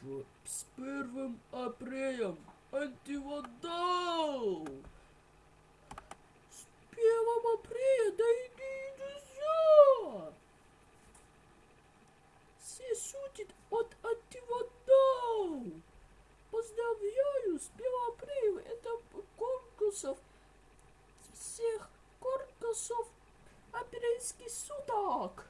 С первым апрелем антивандал! С первым апреля, дорогие друзья! Все шутят от антивандал! Поздравляю с 1 апреля! Это конкурсов всех конкурсов апрельских суток!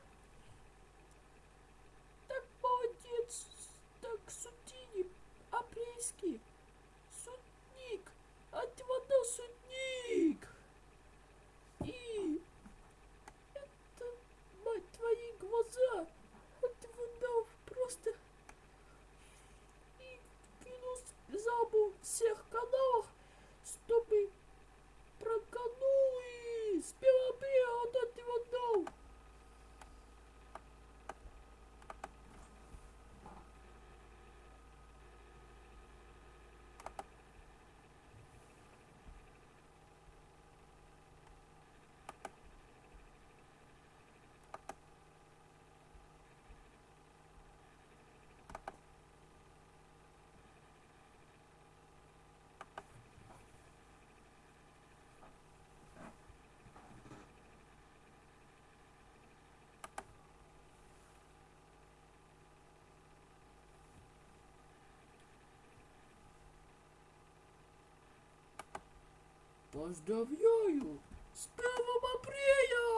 Поздравляю! С 1 апреля!